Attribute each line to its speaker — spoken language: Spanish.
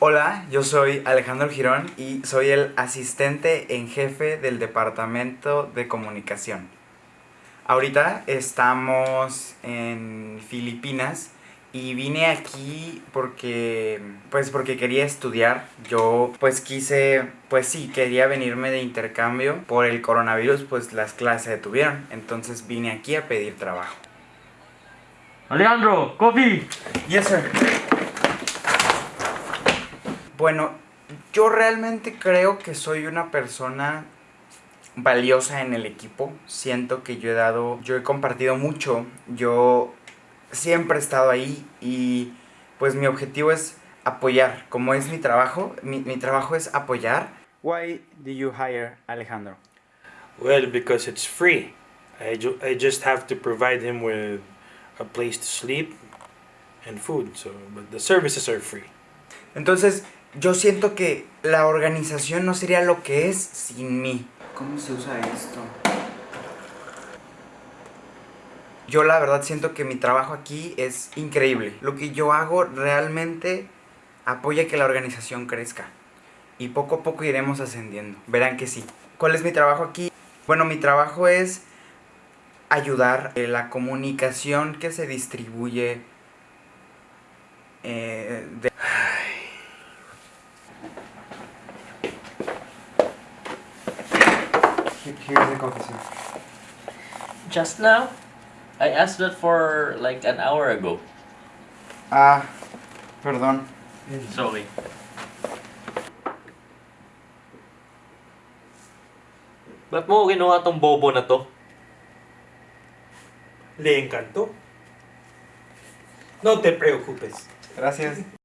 Speaker 1: Hola, yo soy Alejandro Girón y soy el asistente en jefe del departamento de comunicación. Ahorita estamos en Filipinas y vine aquí porque pues porque quería estudiar. Yo pues quise, pues sí, quería venirme de intercambio. Por el coronavirus pues las clases se detuvieron, entonces vine aquí a pedir trabajo.
Speaker 2: Alejandro, coffee.
Speaker 1: Yes, sir. Bueno, yo realmente creo que soy una persona valiosa en el equipo. Siento que yo he dado, yo he compartido mucho. Yo siempre he estado ahí y pues mi objetivo es apoyar. Como es mi trabajo, mi, mi trabajo es apoyar. Why did you hire Alejandro?
Speaker 3: Well, because it's free. I, ju- I just have to provide him with a place to sleep and food. So, but the services are free.
Speaker 1: Entonces, yo siento que la organización no sería lo que es sin mí. ¿Cómo se usa esto? Yo la verdad siento que mi trabajo aquí es increíble. Lo que yo hago realmente apoya que la organización crezca. Y poco a poco iremos ascendiendo. Verán que sí. ¿Cuál es mi trabajo aquí? Bueno, mi trabajo es ayudar en la comunicación que se distribuye eh, de Here's the coffee, sir.
Speaker 2: Just now, I asked that for like an hour ago.
Speaker 1: Ah, perdón.
Speaker 2: Sorry. Ba't mo kinuha tong bobo na to?
Speaker 3: Le encantó. No te preocupes.
Speaker 1: Gracias.